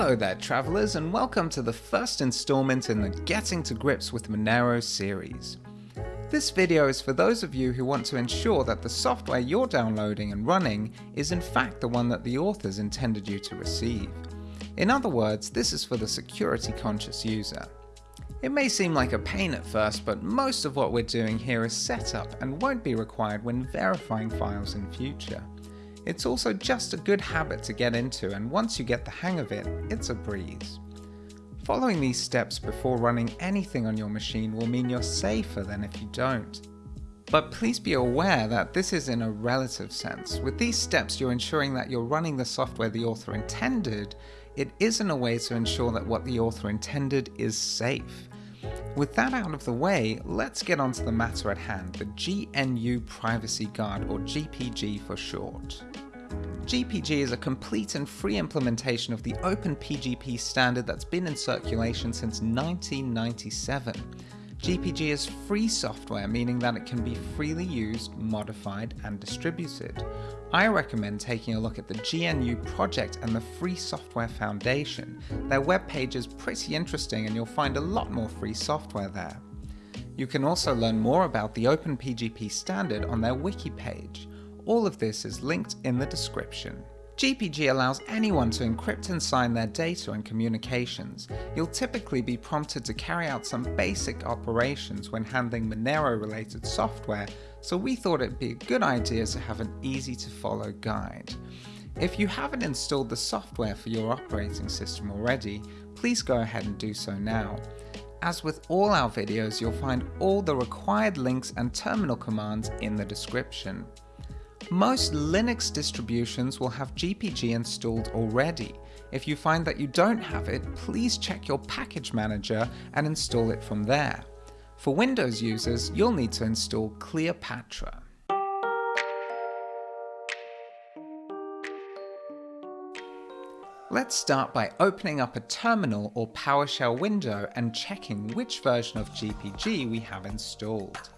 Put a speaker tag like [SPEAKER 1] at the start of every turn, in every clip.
[SPEAKER 1] Hello there travellers and welcome to the first installment in the Getting to Grips with Monero series. This video is for those of you who want to ensure that the software you're downloading and running is in fact the one that the authors intended you to receive. In other words, this is for the security conscious user. It may seem like a pain at first, but most of what we're doing here is set up and won't be required when verifying files in future. It's also just a good habit to get into and once you get the hang of it, it's a breeze. Following these steps before running anything on your machine will mean you're safer than if you don't. But please be aware that this is in a relative sense. With these steps you're ensuring that you're running the software the author intended, It isn't a way to ensure that what the author intended is safe. With that out of the way, let's get on to the matter at hand, the GNU Privacy Guard or GPG for short. GPG is a complete and free implementation of the OpenPGP standard that's been in circulation since 1997. GPG is free software, meaning that it can be freely used, modified, and distributed. I recommend taking a look at the GNU project and the Free Software Foundation. Their webpage is pretty interesting and you'll find a lot more free software there. You can also learn more about the OpenPGP standard on their wiki page. All of this is linked in the description. GPG allows anyone to encrypt and sign their data and communications. You'll typically be prompted to carry out some basic operations when handling Monero related software, so we thought it'd be a good idea to have an easy to follow guide. If you haven't installed the software for your operating system already, please go ahead and do so now. As with all our videos, you'll find all the required links and terminal commands in the description. Most Linux distributions will have GPG installed already. If you find that you don't have it, please check your package manager and install it from there. For Windows users, you'll need to install Kleopatra. Let's start by opening up a terminal or PowerShell window and checking which version of GPG we have installed.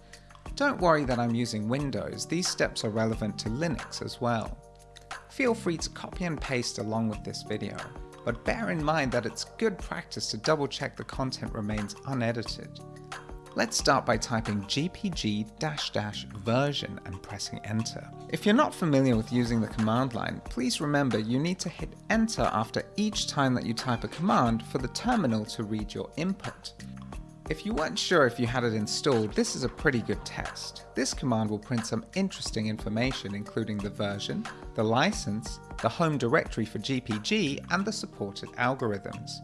[SPEAKER 1] Don't worry that I'm using Windows, these steps are relevant to Linux as well. Feel free to copy and paste along with this video, but bear in mind that it's good practice to double check the content remains unedited. Let's start by typing gpg-version and pressing enter. If you're not familiar with using the command line, please remember you need to hit enter after each time that you type a command for the terminal to read your input. If you weren't sure if you had it installed, this is a pretty good test. This command will print some interesting information including the version, the license, the home directory for GPG, and the supported algorithms.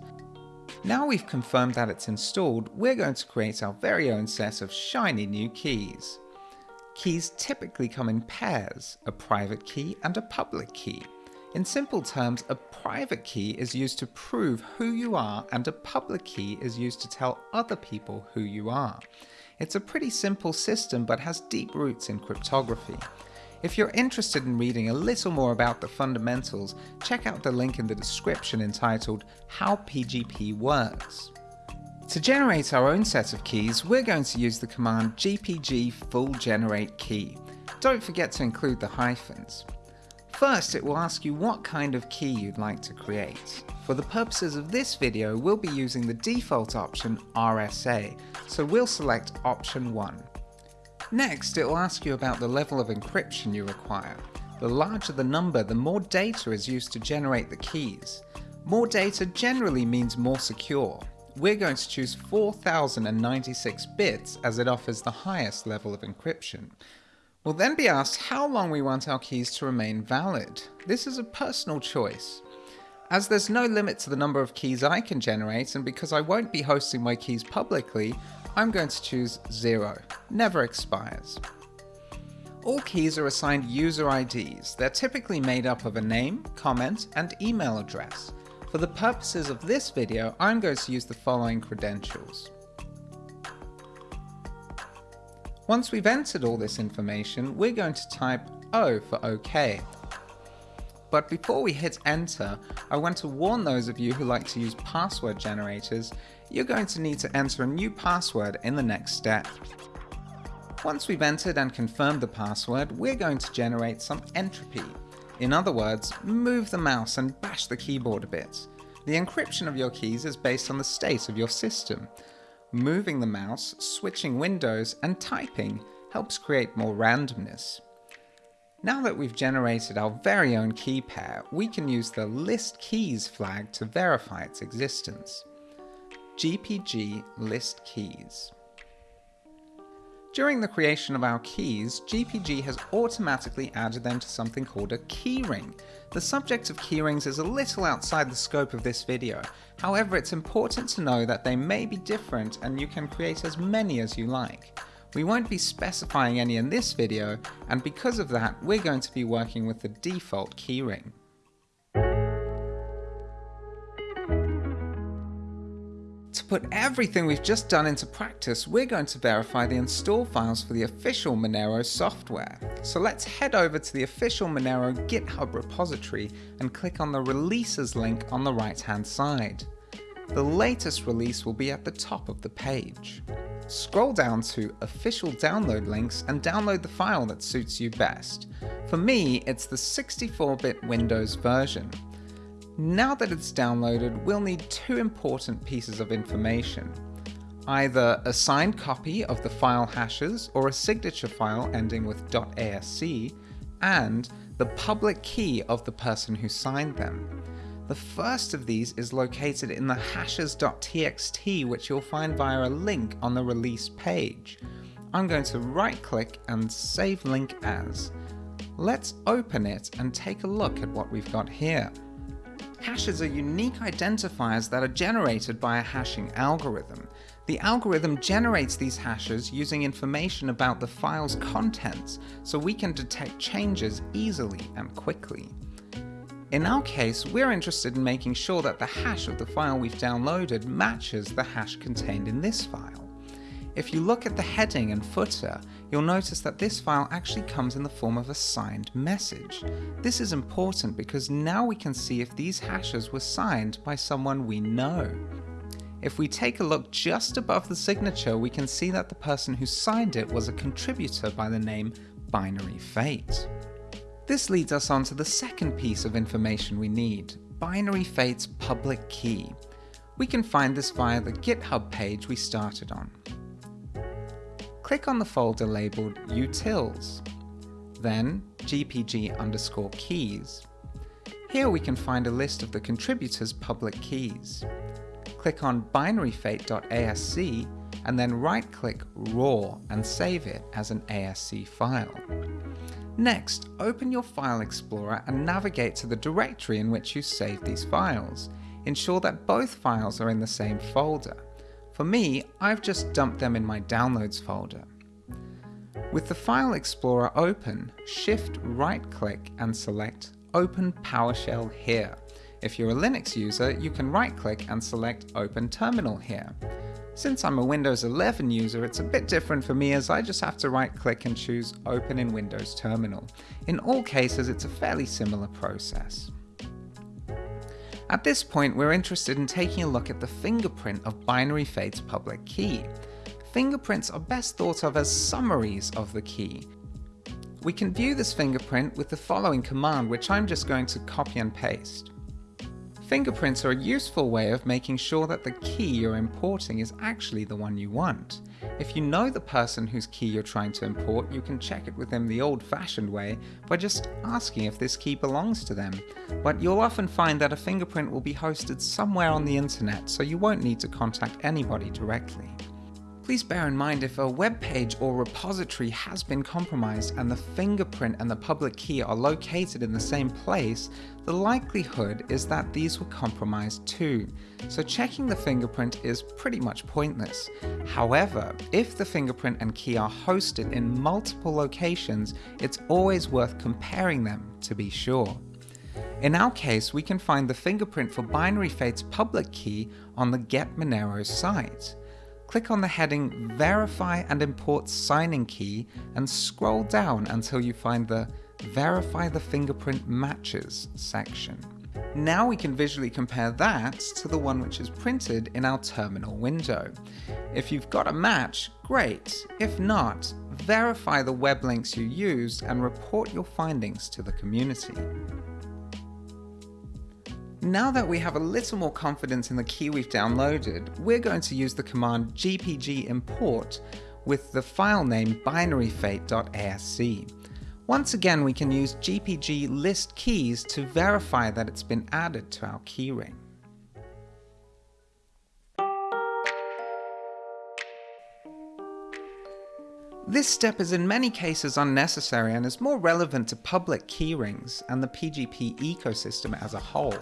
[SPEAKER 1] Now we've confirmed that it's installed, we're going to create our very own set of shiny new keys. Keys typically come in pairs, a private key and a public key. In simple terms, a private key is used to prove who you are and a public key is used to tell other people who you are. It's a pretty simple system but has deep roots in cryptography. If you're interested in reading a little more about the fundamentals, check out the link in the description entitled How PGP Works. To generate our own set of keys, we're going to use the command gpg full generate key. Don't forget to include the hyphens. First, it will ask you what kind of key you'd like to create. For the purposes of this video, we'll be using the default option RSA, so we'll select option 1. Next, it will ask you about the level of encryption you require. The larger the number, the more data is used to generate the keys. More data generally means more secure. We're going to choose 4096 bits as it offers the highest level of encryption. We'll then be asked how long we want our keys to remain valid. This is a personal choice. As there's no limit to the number of keys I can generate and because I won't be hosting my keys publicly, I'm going to choose 0, never expires. All keys are assigned user IDs. They're typically made up of a name, comment, and email address. For the purposes of this video, I'm going to use the following credentials. Once we've entered all this information, we're going to type O for OK. But before we hit enter, I want to warn those of you who like to use password generators, you're going to need to enter a new password in the next step. Once we've entered and confirmed the password, we're going to generate some entropy. In other words, move the mouse and bash the keyboard a bit. The encryption of your keys is based on the state of your system. Moving the mouse, switching windows, and typing helps create more randomness. Now that we've generated our very own key pair, we can use the list keys flag to verify its existence. GPG list keys. During the creation of our keys, GPG has automatically added them to something called a keyring. The subject of keyrings is a little outside the scope of this video, however it's important to know that they may be different and you can create as many as you like. We won't be specifying any in this video, and because of that we're going to be working with the default keyring. Put everything we've just done into practice, we're going to verify the install files for the official Monero software. So let's head over to the official Monero GitHub repository and click on the releases link on the right hand side. The latest release will be at the top of the page. Scroll down to official download links and download the file that suits you best. For me, it's the 64-bit Windows version. Now that it's downloaded, we'll need two important pieces of information. Either a signed copy of the file hashes or a signature file ending with .asc, and the public key of the person who signed them. The first of these is located in the hashes.txt which you'll find via a link on the release page. I'm going to right click and save link as. Let's open it and take a look at what we've got here. Hashes are unique identifiers that are generated by a hashing algorithm. The algorithm generates these hashes using information about the file's contents, so we can detect changes easily and quickly. In our case, we're interested in making sure that the hash of the file we've downloaded matches the hash contained in this file. If you look at the heading and footer, you'll notice that this file actually comes in the form of a signed message. This is important because now we can see if these hashes were signed by someone we know. If we take a look just above the signature, we can see that the person who signed it was a contributor by the name Binary Fate. This leads us on to the second piece of information we need, Binary Fate's public key. We can find this via the GitHub page we started on click on the folder labeled utils, then gpg underscore keys. Here we can find a list of the contributors' public keys. Click on binaryfate.asc and then right-click raw and save it as an ASC file. Next, open your File Explorer and navigate to the directory in which you saved these files. Ensure that both files are in the same folder. For me, I've just dumped them in my Downloads folder. With the File Explorer open, shift right click and select Open PowerShell here. If you're a Linux user, you can right click and select Open Terminal here. Since I'm a Windows 11 user, it's a bit different for me as I just have to right click and choose Open in Windows Terminal. In all cases, it's a fairly similar process. At this point, we're interested in taking a look at the fingerprint of Binary Fate's public key. Fingerprints are best thought of as summaries of the key. We can view this fingerprint with the following command, which I'm just going to copy and paste. Fingerprints are a useful way of making sure that the key you're importing is actually the one you want. If you know the person whose key you're trying to import, you can check it with them the old-fashioned way by just asking if this key belongs to them. But you'll often find that a fingerprint will be hosted somewhere on the internet, so you won't need to contact anybody directly. Please bear in mind if a web page or repository has been compromised and the fingerprint and the public key are located in the same place, the likelihood is that these were compromised too, so checking the fingerprint is pretty much pointless. However, if the fingerprint and key are hosted in multiple locations, it's always worth comparing them to be sure. In our case, we can find the fingerprint for Binary Fate's public key on the Get Monero site click on the heading Verify and Import Signing Key and scroll down until you find the Verify the Fingerprint Matches section. Now we can visually compare that to the one which is printed in our terminal window. If you've got a match, great. If not, verify the web links you used and report your findings to the community. Now that we have a little more confidence in the key we've downloaded, we're going to use the command gpg import with the file name binaryfate.asc. Once again, we can use gpg list keys to verify that it's been added to our keyring. This step is in many cases unnecessary and is more relevant to public keyrings and the PGP ecosystem as a whole.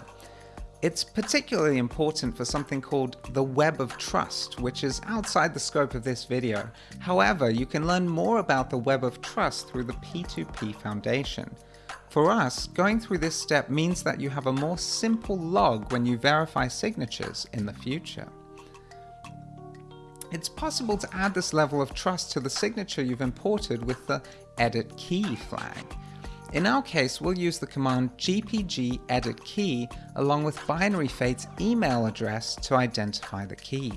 [SPEAKER 1] It's particularly important for something called the Web of Trust, which is outside the scope of this video. However, you can learn more about the Web of Trust through the P2P Foundation. For us, going through this step means that you have a more simple log when you verify signatures in the future. It's possible to add this level of trust to the signature you've imported with the edit key flag. In our case, we'll use the command gpg edit key along with binary fate's email address to identify the key.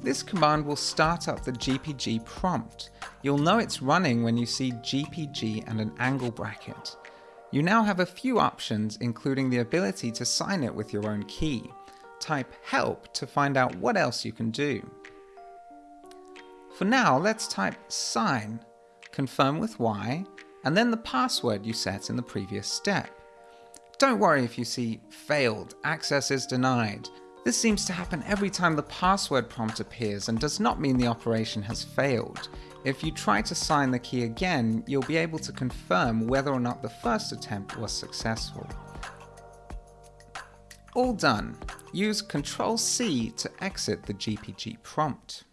[SPEAKER 1] This command will start up the gpg prompt. You'll know it's running when you see gpg and an angle bracket. You now have a few options including the ability to sign it with your own key type help to find out what else you can do. For now, let's type sign, confirm with Y, and then the password you set in the previous step. Don't worry if you see failed, access is denied. This seems to happen every time the password prompt appears and does not mean the operation has failed. If you try to sign the key again, you'll be able to confirm whether or not the first attempt was successful. All done. Use Ctrl C to exit the GPG prompt.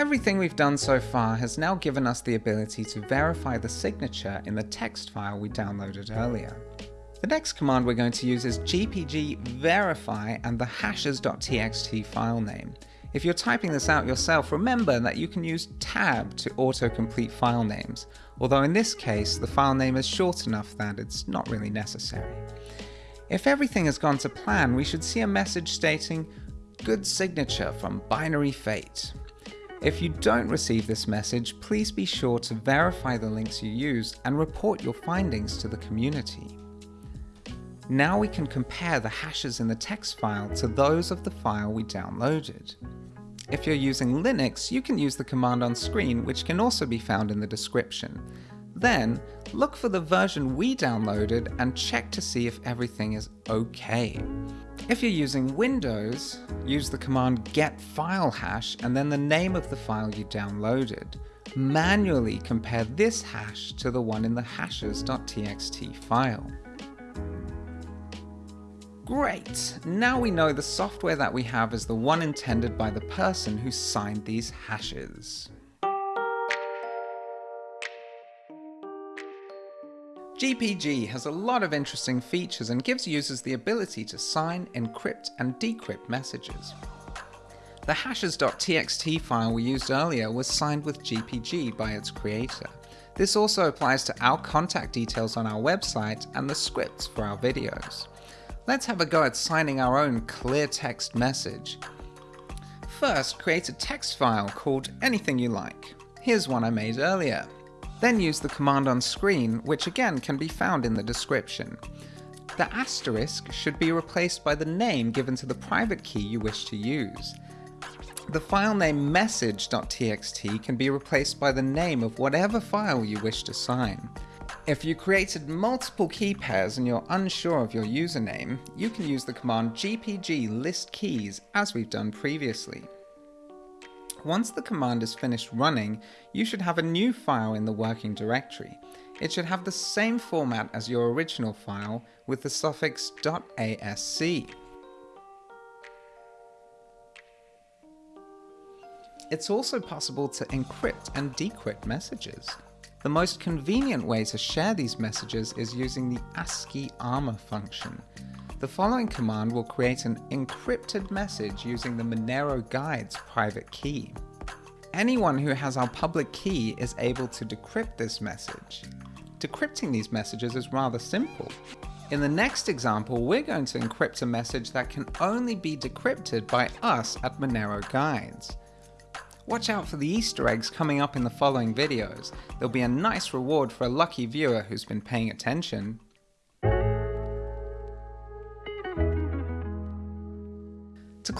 [SPEAKER 1] Everything we've done so far has now given us the ability to verify the signature in the text file we downloaded earlier. The next command we're going to use is gpg verify and the hashes.txt file name. If you're typing this out yourself, remember that you can use tab to autocomplete file names, although in this case the file name is short enough that it's not really necessary. If everything has gone to plan, we should see a message stating, good signature from Binary Fate. If you don't receive this message, please be sure to verify the links you used and report your findings to the community. Now we can compare the hashes in the text file to those of the file we downloaded. If you're using Linux, you can use the command on screen, which can also be found in the description. Then, look for the version we downloaded and check to see if everything is okay. If you're using Windows, use the command get file hash and then the name of the file you downloaded. Manually compare this hash to the one in the hashes.txt file. Great! Now we know the software that we have is the one intended by the person who signed these hashes. GPG has a lot of interesting features and gives users the ability to sign, encrypt and decrypt messages. The hashes.txt file we used earlier was signed with GPG by its creator. This also applies to our contact details on our website and the scripts for our videos. Let's have a go at signing our own clear text message. First, create a text file called anything you like. Here's one I made earlier. Then use the command on screen, which again can be found in the description. The asterisk should be replaced by the name given to the private key you wish to use. The file name message.txt can be replaced by the name of whatever file you wish to sign. If you created multiple key pairs and you're unsure of your username, you can use the command gpg list keys as we've done previously. Once the command is finished running, you should have a new file in the working directory. It should have the same format as your original file with the suffix .asc. It's also possible to encrypt and decrypt messages. The most convenient way to share these messages is using the ASCII armor function. The following command will create an encrypted message using the Monero Guides private key. Anyone who has our public key is able to decrypt this message. Decrypting these messages is rather simple. In the next example, we're going to encrypt a message that can only be decrypted by us at Monero Guides. Watch out for the Easter eggs coming up in the following videos. There'll be a nice reward for a lucky viewer who's been paying attention.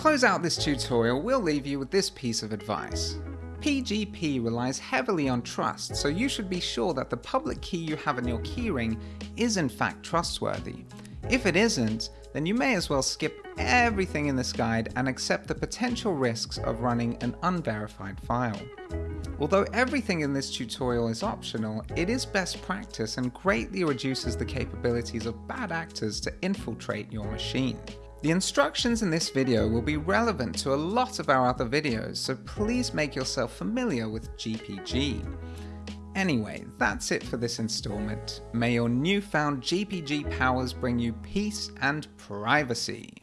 [SPEAKER 1] Close out this tutorial, we'll leave you with this piece of advice. PGP relies heavily on trust, so you should be sure that the public key you have in your keyring is in fact trustworthy. If it isn't, then you may as well skip everything in this guide and accept the potential risks of running an unverified file. Although everything in this tutorial is optional, it is best practice and greatly reduces the capabilities of bad actors to infiltrate your machine. The instructions in this video will be relevant to a lot of our other videos, so please make yourself familiar with GPG. Anyway, that's it for this installment. May your newfound GPG powers bring you peace and privacy.